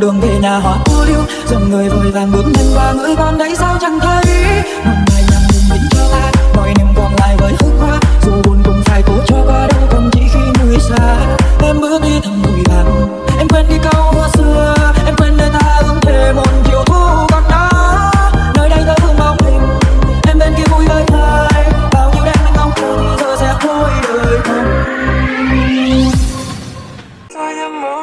con đường về nhà hoa cô liêu. Dòng người vội vàng bước nhanh qua, người con đấy sao chẳng thấy? Một ngày nhằm bình tĩnh cho ta, mọi niềm còn lại với hương hoa. Dù buồn cũng phải cố cho qua, đâu còn chỉ khi người xa. Em bước đi thầm vội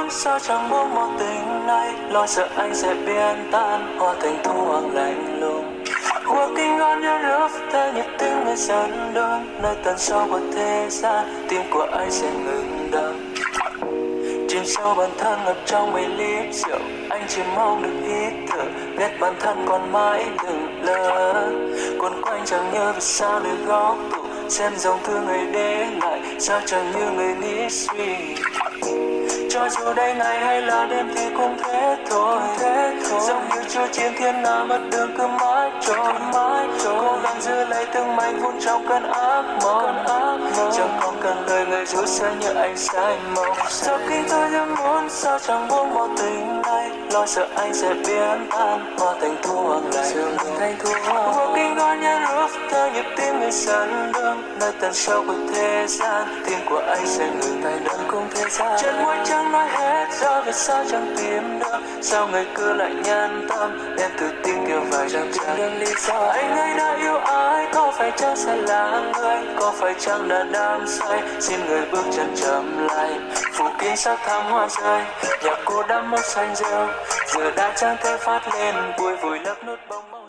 em sao chẳng muốn một tình này Lo sợ anh sẽ biến tan hoa thành thu hoàng lạnh lùng. Working on your love, Theo nhịp tim người dần đơn Nơi tận sâu của thế gian Tim của anh sẽ ngừng đập Chìm sâu bản thân ngập trong mấy lít rượu Anh chỉ mong được hít thở Biết bản thân còn mãi đừng lỡ. Cuốn quanh chẳng như vì sao để góc tủ Xem dòng thư người để lại Sao chẳng như người nghĩ suy. Cho dù đây ngày hay là đêm thì cũng thế thôi. Thế thôi. Giống như chưa chiến thiên nga mất đường cứ mãi trôi. Mãi trôi. Cố gắng giữ lấy từng mảnh vụn trong cơn ác mộng. Chẳng còn cần lời người dối sẽ như anh sai mộng. Sau khi tôi rất muốn sao chẳng buông một tình này? Lo sợ anh sẽ biến tan hóa thành thu hoặc lại. Thành thu walking on your khóc theo nhịp tim người sân đương nơi tận sâu của thế gian, tim của anh sẽ ngừng tay đơn cùng thế gian. Chân môi chẳng nói hết do vì sao chẳng tìm được. Sao người cứ lại nhân tâm, em tự tin kiểu vài chẳng tìm được lý do. Anh ấy đã yêu ai, có phải chăng sẽ là người? Có phải chăng đã đam say? Xin người bước chân chậm lại, phủ kín sắc thắm hoa rơi. Nhạc cô đã mất xanh rêu, giờ đã chẳng thể phát lên vui vui lấp nút bóng mơ